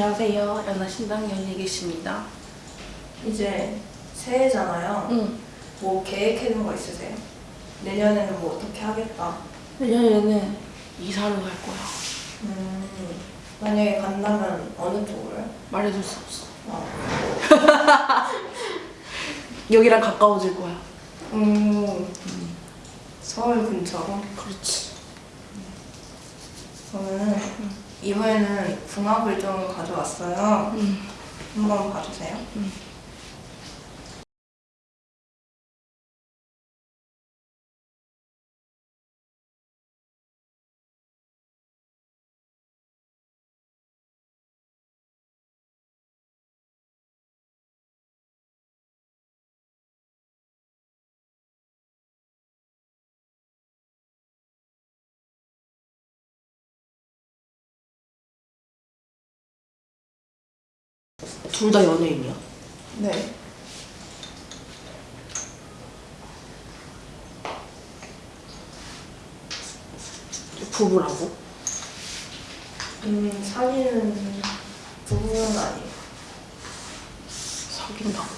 안녕하세요. 연하신당 연예계십니다. 이제 새해잖아요. 응. 뭐 계획해둔 거 있으세요? 내년에는 뭐 어떻게 하겠다. 내년에는 이사를 갈 거야. 음, 만약에 간다면 어느 쪽으로요? 말해줄 수 없어. 어. 여기랑 가까워질 거야. 음, 서울 근처로. 그렇지. 그러면은 이번에는 궁합을 좀 가져왔어요. 응. 한번 봐주세요. 응. 둘 다 연예인이야. 네. 부부라고? 음, 사귀는 부부는 아니에요. 사귄다고.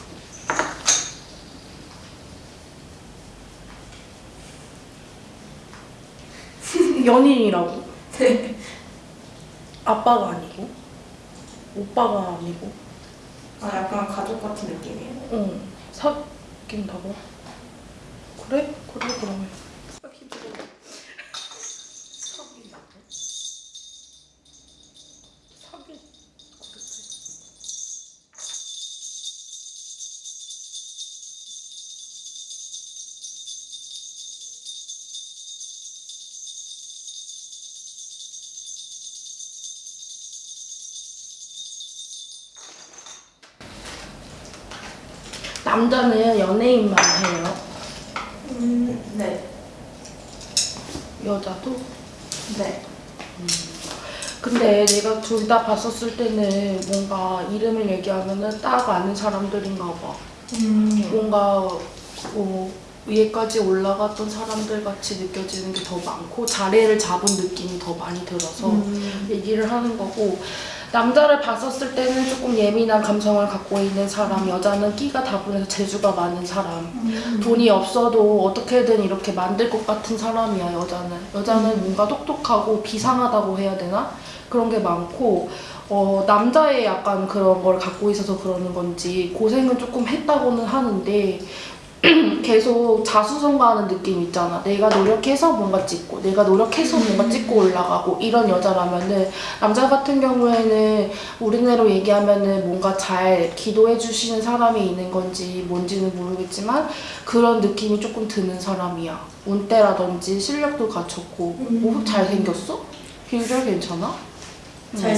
연인이라고? 네. 아빠가 아니고? 오빠가 아니고? 아, 약간 가족 같은 느낌이에요. 응. 사귄다고? 그래? 그래 그러면. 남자는 연예인만 해요. 음, 네. 여자도? 네. 근데 내가 둘 다 봤었을 때는 뭔가 이름을 얘기하면은 딱 아는 사람들인가 봐. 음, 뭔가 어, 위에까지 올라갔던 사람들 같이 느껴지는 게 더 많고 자리를 잡은 느낌이 더 많이 들어서 음. 얘기를 하는 거고 남자를 봤었을 때는 조금 예민한 감성을 갖고 있는 사람 여자는 끼가 다분해서 재주가 많은 사람. 돈이 없어도 어떻게든 이렇게 만들 것 같은 사람이야 여자는. 여자는 뭔가 똑똑하고 비상하다고 해야 되나? 그런 게 많고 어, 남자의 약간 그런 걸 갖고 있어서 그러는 건지 고생은 조금 했다고는 하는데 계속 자수성가하는 느낌 있잖아. 내가 노력해서 뭔가 찍고, 내가 노력해서 뭔가 찍고 올라가고 이런 여자라면은 남자 같은 경우에는 우리네로 얘기하면은 뭔가 잘 기도해 주시는 사람이 있는 건지 뭔지는 모르겠지만 그런 느낌이 조금 드는 사람이야. 운때라든지 실력도 갖췄고, 뭐 잘생겼어? 비주얼 괜찮아? 많이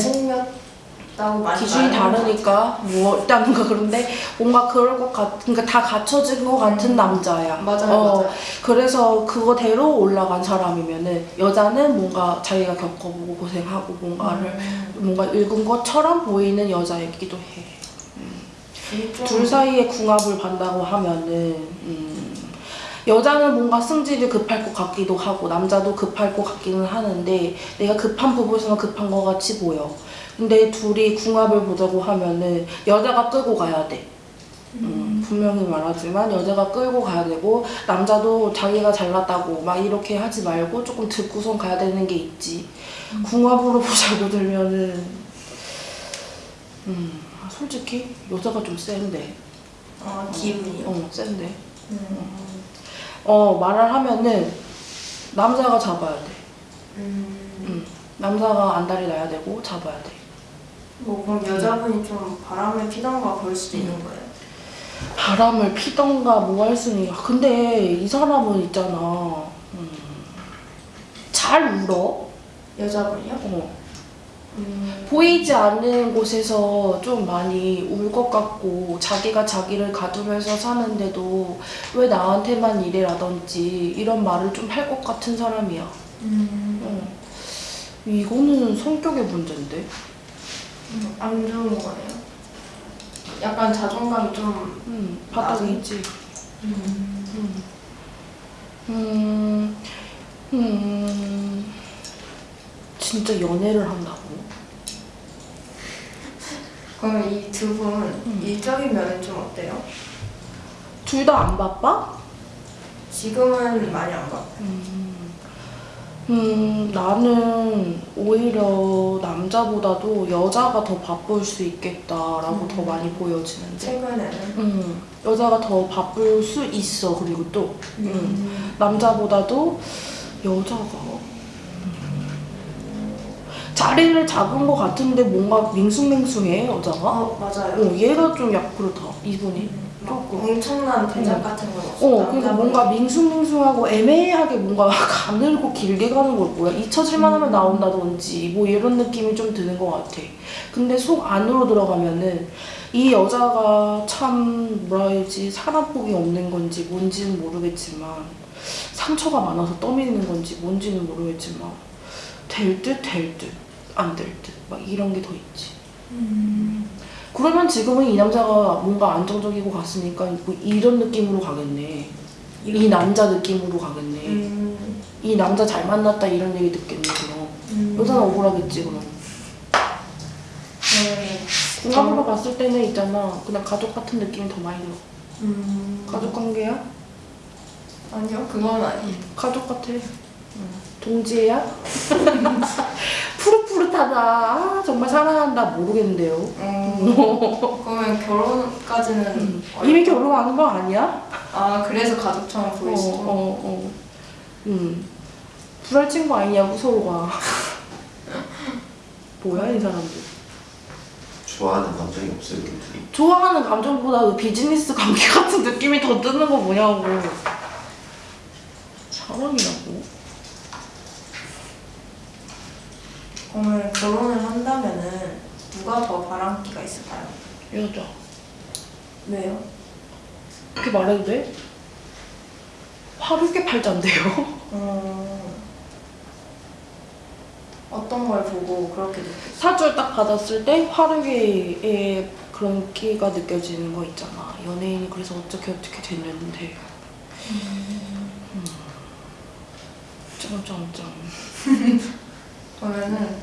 기준이 다르니까 뭐 일단은 그런데 뭔가 그럴 것 같, 그러니까 다 갖춰진 것 같은 남자야. 음. 맞아요, 어, 맞아요. 그래서 그거대로 올라간 사람이면은 여자는 뭔가 자기가 겪어보고 고생하고 뭔가를 음. 뭔가 읽은 것처럼 보이는 여자이기도 해. 좀- 둘 사이에 궁합을 반다고 하면은 음, 여자는 뭔가 승질이 급할 것 같기도 하고 남자도 급할 것 같기는 하는데 내가 급한 부분에서는 급한 것 같이 보여. 근데 둘이 궁합을 보자고 하면은 여자가 끌고 가야 돼. 음, 분명히 말하지만 여자가 끌고 가야 되고 남자도 자기가 잘났다고 막 이렇게 하지 말고 조금 듣고선 가야 되는 게 있지. 궁합으로 보자고 들면은 음, 솔직히 여자가 좀 센데. 어, 기분이요. 어, 센데. 음. 어, 말을 하면은 남자가 잡아야 돼. 음. 음, 남자가 안달이 나야 되고 잡아야 돼. 뭐 그럼 여자분이 좀 바람을 피던가 그럴 수도 있는 거예요. 바람을 피던가 뭐 할 수는 있 근데 이 사람은 있잖아. 음, 잘 울어. 여자분이요? 어. 음. 보이지 않는 곳에서 좀 많이 울 것 같고 자기가 자기를 가두면서 사는데도 왜 나한테만 이래라든지 이런 말을 좀 할 것 같은 사람이야. 음. 어. 이거는 성격의 문제인데. 음, 안 좋은 거네요. 약간 자존감이 좀. 음, 바닥에 있지. 음. 음. 음, 음, 진짜 연애를 한다고? 그러면 이두분 음. 일적인 면은 좀 어때요? 둘 다 안 바빠? 지금은 많이 안 봐. 음, 나는 오히려 남자보다도 여자가 더 바쁠 수 있겠다라고 더 많이 보여지는데. 최근에는. 음, 여자가 더 바쁠 수 있어. 그리고 또 음, 음. 남자보다도 여자가 자리를 잡은 것 같은데 뭔가 밍숭맹숭해 여자가. 어 맞아요. 어, 얘가 좀 약 그렇다. 이분이. 엄청난 대작 음. 같은 건 없어. 어, 그러니까 뭔가 밍숭맹숭하고 애매하게 뭔가 가늘고 길게 가는 걸 뭐야? 잊혀질만 하면 나온다든지 뭐 이런 느낌이 좀 드는 것 같아. 근데 속 안으로 들어가면은 이 여자가 참 뭐라 해야지 사람복이 없는 건지 뭔지는 모르겠지만 상처가 많아서 떠미는 건지 뭔지는 모르겠지만 될 듯 될 듯 안 될 듯 막 이런 게 더 있지. 그러면 지금은 이 남자가 뭔가 안정적이고 갔으니까 뭐 이런 느낌으로 가겠네. 이 남자 느낌으로 가겠네. 음. 이 남자 잘 만났다 이런 얘기 듣겠네 그럼. 음. 여자는 억울하겠지 그럼. 네. 공감으로 봤을 때는 있잖아 그냥 가족 같은 느낌이 더 많이 들어. 음. 가족 관계야? 아니요, 그건 아니에요. 가족 같아. 동지애야? 아, 정말 사랑한다 모르겠는데요. 음. 그러면 결혼까지는 음. 이미 결혼하는 거 아니야? 아 그래서 가족처럼 어, 보일 수도. 어, 어. 음. 불알 친구 아니냐고 서로가. 뭐야 이 사람들. 좋아하는 감정이 없어요 둘이 좋아하는 감정보다 그 비즈니스 관계 같은 느낌이 더 드는 거 뭐냐고. 사람이라고? 그러면 결혼을 한다면은 누가 더 바람기가 있을까요? 여자. 왜요? 그렇게 말해도 돼? 화류계 팔자인데요? 어... 어떤 걸 보고 그렇게 느꼈어요? 사주를 딱 받았을 때 화류계의 그런 끼가 느껴지는 거 있잖아. 연예인이 그래서 어떻게 어떻게 됐는데. 음. 짱짱짱. 그러면은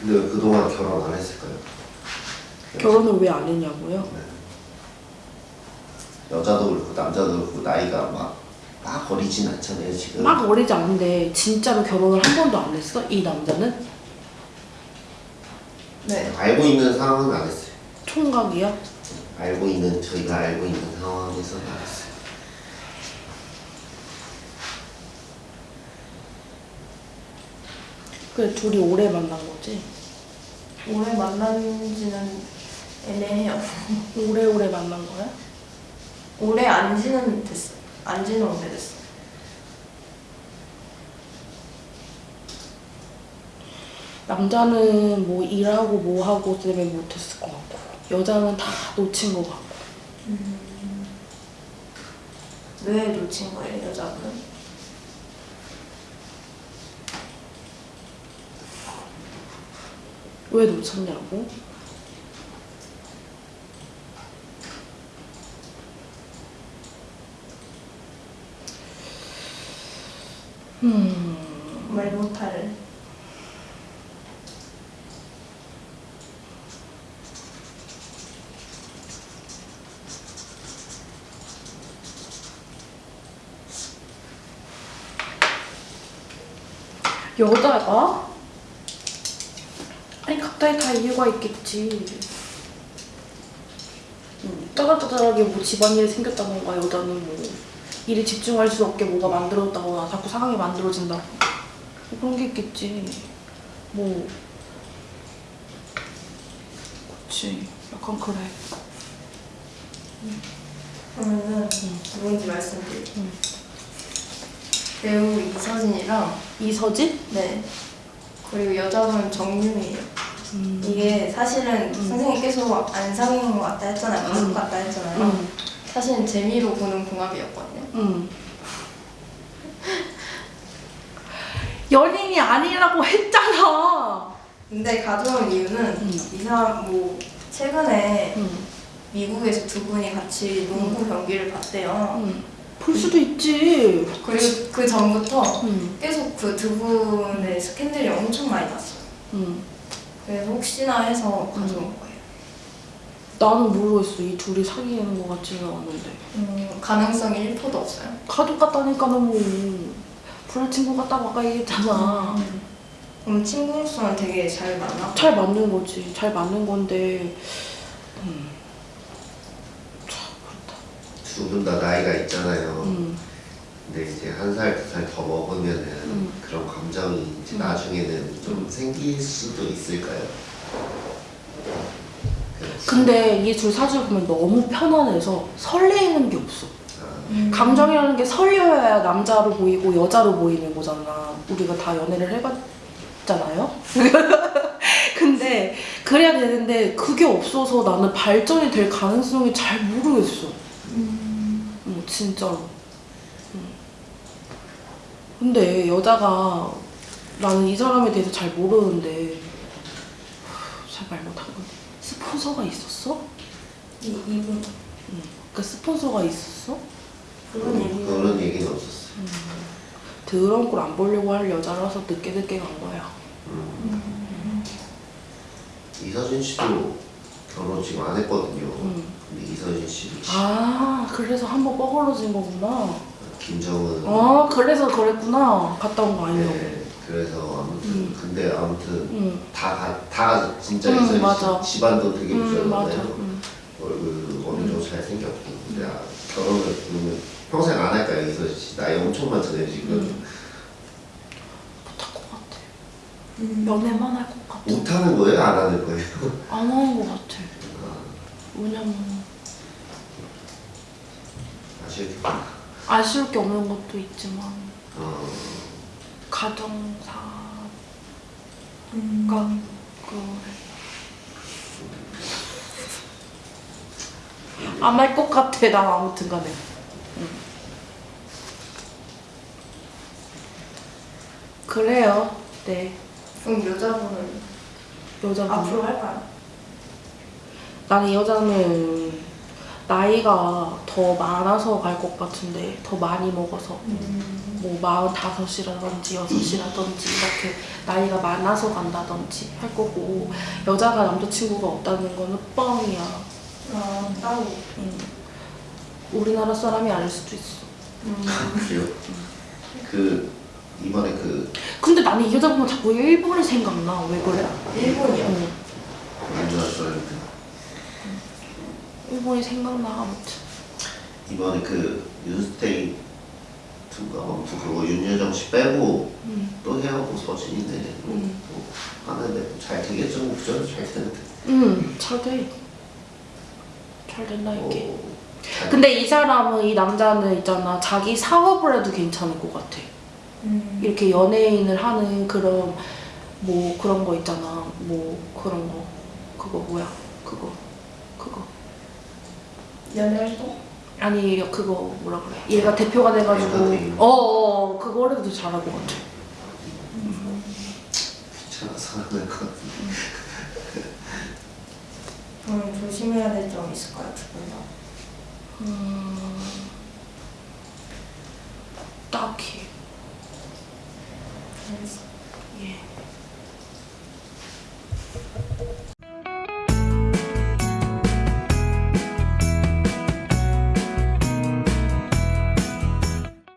근데 왜 그동안 결혼 안 했을까요? 결혼을 왜 안 했냐고요? 여자도 그렇고 남자도 그렇고 나이가 막, 막 어리진 않잖아요 지금 막 어리지 않은데 진짜로 결혼을 한 번도 안 했어? 이 남자는? 네 알고 있는 상황은 안 했어요 총각이야? 알고 있는 저희가 알고 있는 상황에서는 안 했어요 그래 둘이 오래 만난 거지? 오래 만난 지는 애매해요. 오래오래 만난 거야? 오래 안 지는 됐어. 안 지는 오래됐어. 남자는 뭐 일하고 뭐 하고 때문에 못했을 것 같고 여자는 다 놓친 것 같고. 왜 놓친 거예요 여자분 왜 놓쳤냐고? 음, 말 못할 여자가? 각자의 다 이유가 있겠지. 음, 짜잘짜잘하게 뭐 집안일이 생겼다던가 여자는 뭐 일에 집중할 수 없게 뭐가 만들어졌다거나 자꾸 상황이 만들어진다고 뭐 그런 게 있겠지. 뭐 그치 약간 그래. 그러면은 누군지 말씀드릴게요 음. 배우 이서진이랑 이서진? 네 그리고 여자분 정유미예요 음. 이게 사실은 음. 선생님 계속 안 사귄 것 같다 했잖아요 가족 음. 같다 했잖아요 음. 사실은 재미로 보는 궁합이었거든요 음. 연인이 아니라고 했잖아. 근데 가져온 이유는 음. 이 사람 뭐 최근에 음. 미국에서 두 분이 같이 농구 경기를 봤대요 음. 볼 수도 있지. 그리고 그 전부터 음. 계속 그 두 분의 스캔들이 엄청 많이 났어요 음. 그래서 혹시나 해서 가져온 거예요 나는 모르겠어. 이 둘이 사귀는 것 같지는 않은데. 음, 가능성이 1%도 없어요. 가족 같다니까 너무 불알 친구 같다고 아까 얘기했잖아. 그럼 친구로서는 되게 잘 만나? 잘 맞는 거지. 잘 맞는 건데. 음. 참두분 다 나이가 있잖아요. 그렇다. 음. 근데 이제 한 살, 두 살 더 먹으면은 음. 그런 감정이 이제 음. 나중에는 좀 생길 수도 있을까요? 근데 이둘 사실 보면 너무 편안해서 설레이는 게 없어. 아, 음. 감정이라는 게 설려야 남자로 보이고 여자로 보이는 거잖아. 우리가 다 연애를 해봤잖아요. 근데 그래야 되는데 그게 없어서 나는 발전이 될 가능성이 잘 모르겠어. 음. 어, 진짜로. 음. 근데 여자가 나는 이 사람에 대해서 잘 모르는데 잘 말 못한 건 스폰서가 있었어? 이, 이분 응. 그 스폰서가 있었어? 그런 얘기 그런 얘기는 없었어요. 더러운 꼴 안 보려고 할 여자라서 늦게 늦게 간 거야. 이서진 씨도 결혼 지금 안 했거든요. 응. 근데 이서진 씨도 아 그래서 한번 뻐글러진 거구나. 김정은 아 그래서 그랬구나. 갔다 온 거 아니냐고. 네, 그래서 아무튼 음. 근데 아무튼 응. 다, 가- 다 진짜 음. 씨 집안도 되게. 부자잖아요. 응. 얼굴 어느 정도 잘 생겼고 근데 아, 결혼을 그러면 평생 안 이서진 씨 나이 엄청 많잖아요 지금 음. 못할 것 같아. 음. 연애만 할 것 같아. 못하는 거예요 안 하는 거예요? 안 하는 것 같아. 아, 왜냐면 아쉽겠다. 아쉬울 게 없는 것도 있지만 어, 가정사가 음. 그래. 안할 것 같아 난 아무튼 간에. 응. 그래요. 네. 그럼 여자분은 여자분. 앞으로 할까요? 나는 이 여자는 나이가 더 많아서 갈 것 같은데 더 많이 먹어서 음. 뭐 마흔다섯이라든지 여섯이라든지 이렇게 나이가 많아서 간다든지 할 거고 여자가 남자친구가 없다는 거는 뻥이야. 아, 따로. 음. 우리나라 사람이 아닐 수도 있어. 음. 그래요? 그 이번에 그 근데 나는 이 여자 보면 자꾸 일본이 생각나. 왜 그래? 일본이요? 응. 윤준아 씨한 테 일본이 생각나 아무튼. 이번에 그 윤스테이 투가 아무튼 그거 윤여정 씨 빼고 응. 또 해하고 서진이네 뭐, 음. 뭐 하는데 잘 되겠죠 뭐 그죠 잘 되는데 응. 잘 돼. 잘 된다 이게. 뭐, 잘- 근데 이 사람은 이 남자는 있잖아 자기 사업을 해도 괜찮을 것 같아. 음. 이렇게 연예인을 하는 그런 뭐 그런 거 있잖아. 뭐 그런 거 그거 뭐야? 그거 연애활동? 아니 그거 뭐라 그래? 얘가 대표가 돼가지고 엔터테인. 어어 그거를 더 잘할 것 같아. 귀찮아서 하는 것 같은데 그럼 조심해야 될 점이 있을까요, 두분 다? 음, 딱히